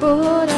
coração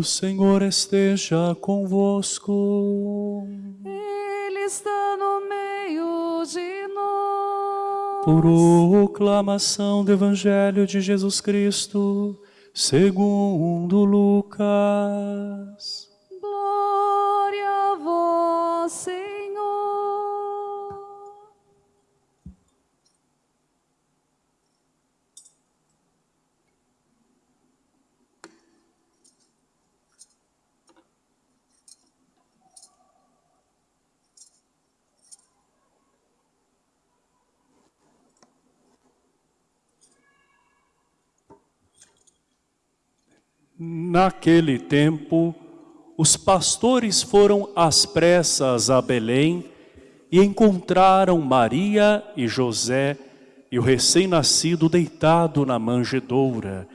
O Senhor esteja convosco. Ele está no meio de nós. Proclamação do Evangelho de Jesus Cristo, segundo Lucas. Glória a vós, Senhor. Naquele tempo, os pastores foram às pressas a Belém e encontraram Maria e José e o recém-nascido deitado na manjedoura.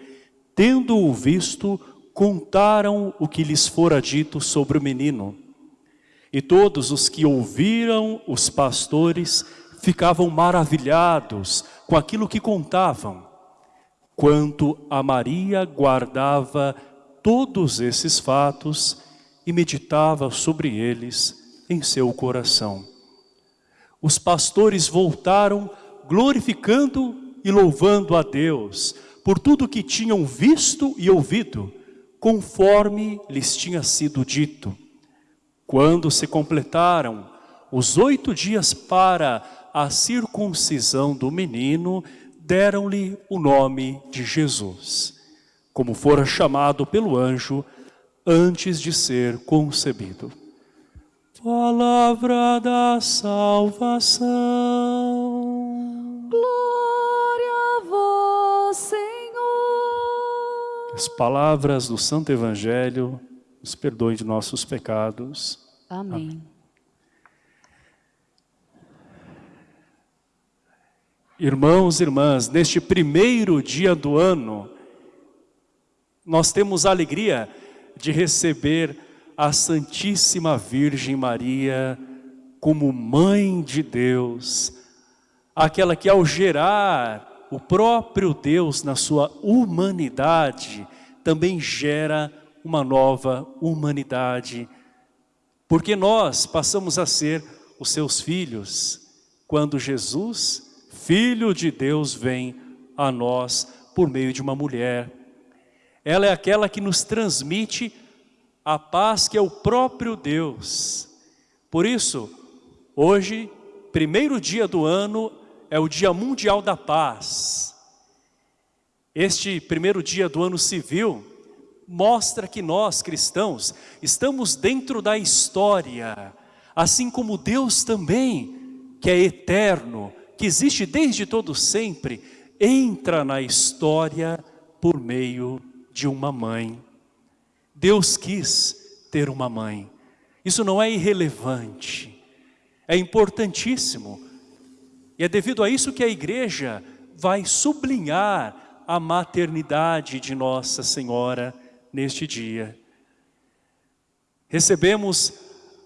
Tendo-o visto, contaram o que lhes fora dito sobre o menino. E todos os que ouviram os pastores ficavam maravilhados com aquilo que contavam. Quanto a Maria guardava todos esses fatos e meditava sobre eles em seu coração. Os pastores voltaram glorificando e louvando a Deus por tudo que tinham visto e ouvido, conforme lhes tinha sido dito. Quando se completaram os oito dias para a circuncisão do menino, deram-lhe o nome de Jesus, como fora chamado pelo anjo antes de ser concebido. Palavra da salvação. Glória a vós, Senhor. As palavras do Santo Evangelho nos perdoem de nossos pecados. Amém. Irmãos e irmãs, neste primeiro dia do ano, nós temos a alegria de receber a Santíssima Virgem Maria como Mãe de Deus, aquela que ao gerar o próprio Deus na sua humanidade, também gera uma nova humanidade, porque nós passamos a ser os seus filhos, quando Jesus Filho de Deus vem a nós por meio de uma mulher. Ela é aquela que nos transmite a paz que é o próprio Deus. Por isso, hoje, primeiro dia do ano, é o Dia Mundial da Paz. Este primeiro dia do ano civil mostra que nós, cristãos, estamos dentro da história, assim como Deus também, que é eterno, que existe desde todo sempre, entra na história por meio de uma mãe. Deus quis ter uma mãe. Isso não é irrelevante, é importantíssimo. E é devido a isso que a igreja vai sublinhar a maternidade de Nossa Senhora neste dia. Recebemos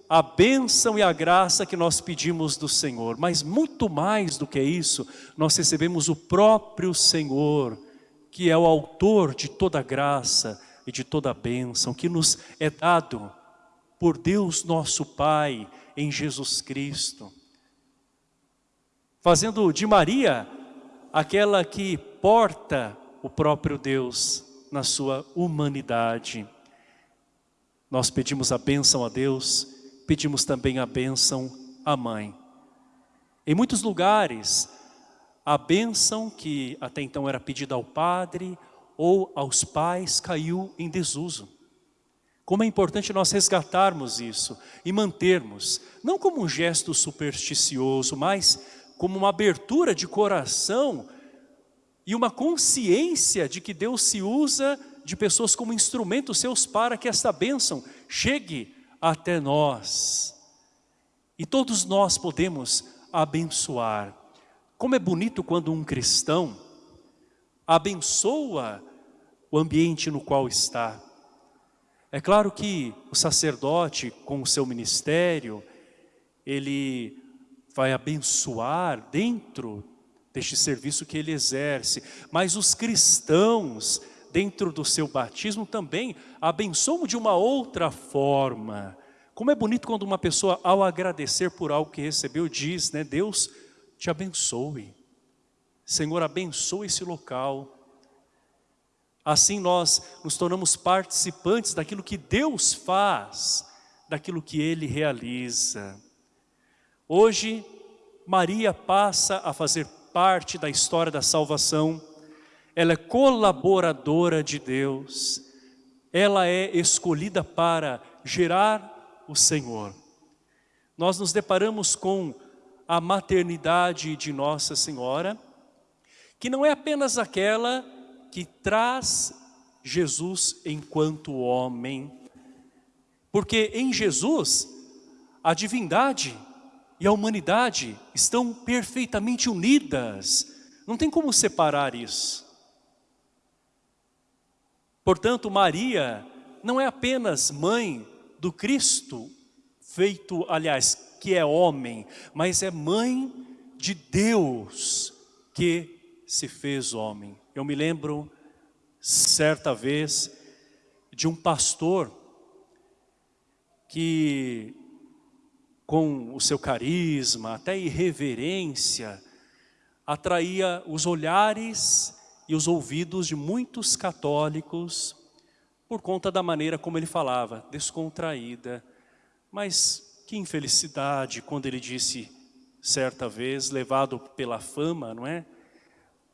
a bênção e a graça que nós pedimos do Senhor. Mas muito mais do que isso, nós recebemos o próprio Senhor, que é o autor de toda graça e de toda bênção, que nos é dado por Deus nosso Pai, em Jesus Cristo. Fazendo de Maria aquela que porta o próprio Deus na sua humanidade. Nós pedimos a bênção a Deus, pedimos também a bênção à mãe. Em muitos lugares, a bênção que até então era pedida ao padre ou aos pais caiu em desuso. Como é importante nós resgatarmos isso e mantermos, não como um gesto supersticioso, mas como uma abertura de coração e uma consciência de que Deus se usa de pessoas como instrumentos seus para que esta bênção chegue até nós. E todos nós podemos abençoar. Como é bonito quando um cristão abençoa o ambiente no qual está. É claro que o sacerdote, com o seu ministério, ele vai abençoar dentro deste serviço que ele exerce. Mas os cristãos, dentro do seu batismo, também abençoam de uma outra forma. Como é bonito quando uma pessoa, ao agradecer por algo que recebeu, diz, né, Deus te abençoe. Senhor, abençoe esse local. Assim nós nos tornamos participantes daquilo que Deus faz, daquilo que Ele realiza. Hoje, Maria passa a fazer parte da história da salvação. Ela é colaboradora de Deus. Ela é escolhida para gerar o Senhor. Nós nos deparamos com a maternidade de Nossa Senhora, que não é apenas aquela que traz Jesus enquanto homem. Porque em Jesus, a divindade e a humanidade estão perfeitamente unidas. Não tem como separar isso. Portanto, Maria não é apenas mãe do Cristo, feito, aliás, que é homem, mas é mãe de Deus que se fez homem. Eu me lembro, certa vez, de um pastor que, com o seu carisma, até irreverência, atraía os olhares e os ouvidos de muitos católicos por conta da maneira como ele falava, descontraída. Mas que infelicidade quando ele disse, certa vez, levado pela fama, não é?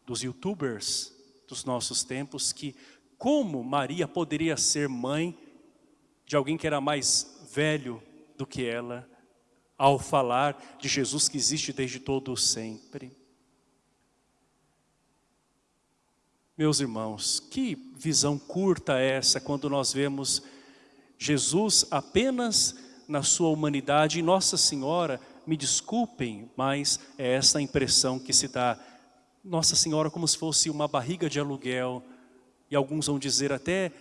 Dos youtubers, dos nossos tempos que como Maria poderia ser mãe de alguém que era mais velho do que ela ao falar de Jesus que existe desde todo o sempre. Meus irmãos, que visão curta é essa quando nós vemos Jesus apenas na sua humanidade? E Nossa Senhora, me desculpem, mas é essa impressão que se dá. Nossa Senhora como se fosse uma barriga de aluguel, e alguns vão dizer até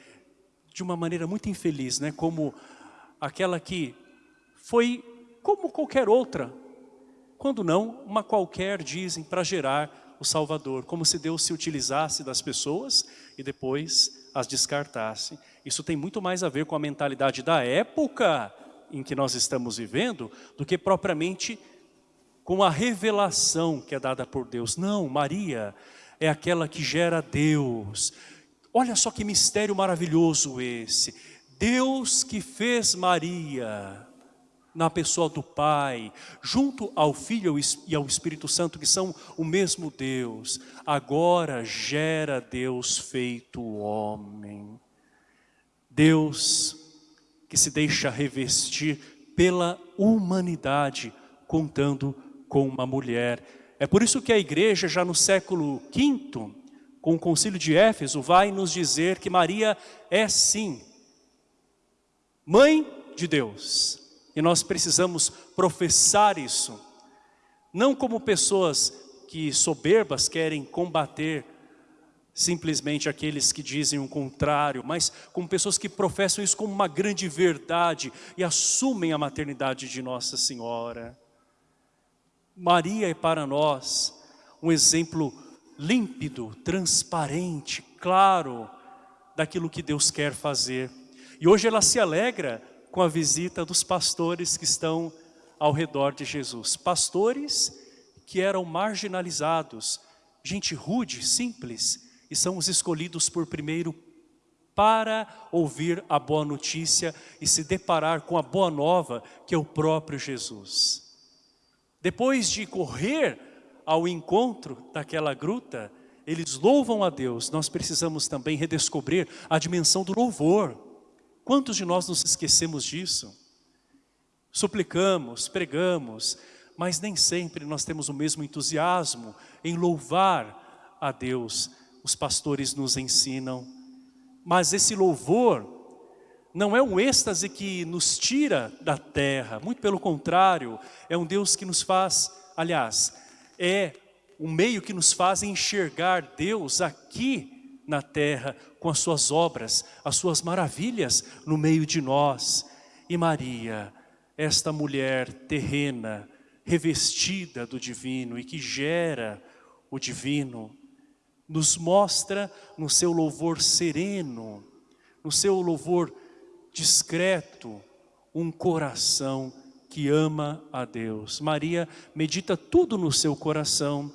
de uma maneira muito infeliz, né? como aquela que foi como qualquer outra, quando não, uma qualquer dizem para gerar o Salvador, como se Deus se utilizasse das pessoas e depois as descartasse. Isso tem muito mais a ver com a mentalidade da época em que nós estamos vivendo do que propriamente com a revelação que é dada por Deus. Não, Maria é aquela que gera Deus. Olha só que mistério maravilhoso esse. Deus que fez Maria na pessoa do Pai, junto ao Filho e ao Espírito Santo, que são o mesmo Deus, agora gera Deus feito homem. Deus que se deixa revestir pela humanidade, contando com uma mulher. É por isso que a igreja já no século V, com o concílio de Éfeso, vai nos dizer que Maria é sim, mãe de Deus. E nós precisamos professar isso, não como pessoas que soberbas querem combater simplesmente aqueles que dizem o contrário, mas como pessoas que professam isso como uma grande verdade e assumem a maternidade de Nossa Senhora. Maria é para nós um exemplo límpido, transparente, claro, daquilo que Deus quer fazer. E hoje ela se alegra com a visita dos pastores que estão ao redor de Jesus. Pastores que eram marginalizados, gente rude, simples, e são os escolhidos por primeiro para ouvir a boa notícia e se deparar com a boa nova que é o próprio Jesus. Depois de correr ao encontro daquela gruta, eles louvam a Deus. Nós precisamos também redescobrir a dimensão do louvor. Quantos de nós nos esquecemos disso? Suplicamos, pregamos, mas nem sempre nós temos o mesmo entusiasmo em louvar a Deus. Os pastores nos ensinam. Mas esse louvor não é um êxtase que nos tira da terra, muito pelo contrário, é um Deus que nos faz, aliás, é um meio que nos faz enxergar Deus aqui na terra com as suas obras, as suas maravilhas no meio de nós. E Maria, esta mulher terrena, revestida do divino e que gera o divino, nos mostra no seu louvor sereno, no seu louvor discreto, um coração que ama a Deus. Maria medita tudo no seu coração,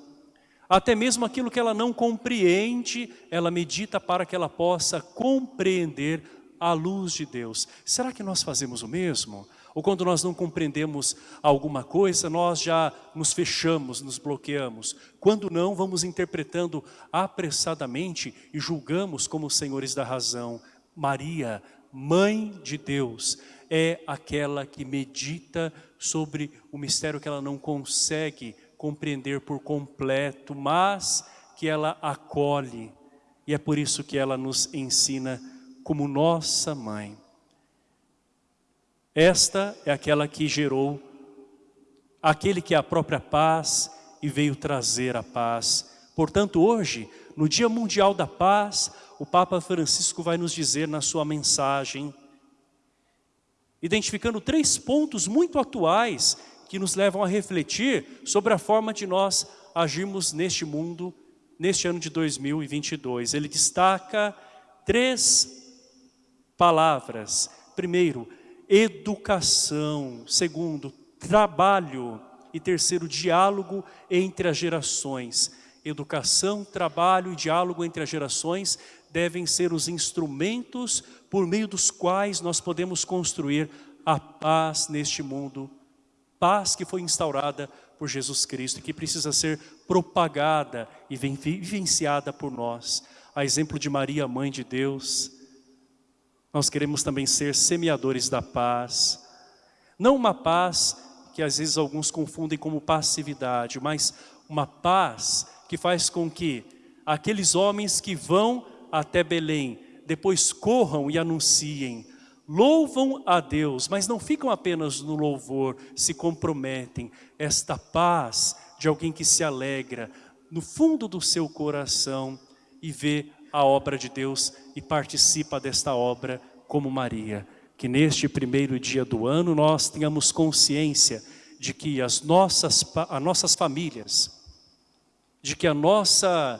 até mesmo aquilo que ela não compreende, ela medita para que ela possa compreender a luz de Deus. Será que nós fazemos o mesmo? Ou quando nós não compreendemos alguma coisa, nós já nos fechamos, nos bloqueamos. Quando não, vamos interpretando apressadamente e julgamos como senhores da razão. Maria, mãe de Deus, é aquela que medita sobre o mistério que ela não consegue compreender por completo, mas que ela acolhe. E é por isso que ela nos ensina como nossa mãe. Esta é aquela que gerou aquele que é a própria paz e veio trazer a paz. Portanto, hoje, no Dia Mundial da Paz, o Papa Francisco vai nos dizer na sua mensagem, identificando três pontos muito atuais que nos levam a refletir sobre a forma de nós agirmos neste mundo, neste ano de 2022. Ele destaca três palavras. Primeiro, educação. Segundo, trabalho. E terceiro, diálogo entre as gerações. Educação, trabalho e diálogo entre as gerações devem ser os instrumentos por meio dos quais nós podemos construir a paz neste mundo. Paz que foi instaurada por Jesus Cristo e que precisa ser propagada e vivenciada por nós. A exemplo de Maria, Mãe de Deus, nós queremos também ser semeadores da paz. Não uma paz que às vezes alguns confundem como passividade, mas uma paz que faz com que aqueles homens que vão até Belém, depois corram e anunciem, louvam a Deus, mas não ficam apenas no louvor, se comprometem. Esta paz de alguém que se alegra no fundo do seu coração e vê a obra de Deus e participa desta obra como Maria. Que neste primeiro dia do ano nós tenhamos consciência de que as nossas, as nossas famílias, de que a nossa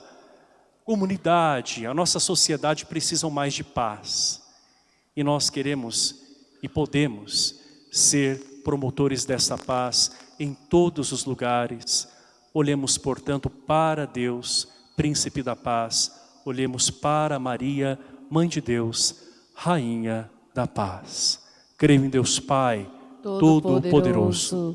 comunidade, a nossa sociedade precisam mais de paz. E nós queremos e podemos ser promotores dessa paz em todos os lugares. Olhemos, portanto, para Deus, príncipe da paz, olhemos para Maria, mãe de Deus, rainha da paz. Creio em Deus Pai, Todo-Poderoso,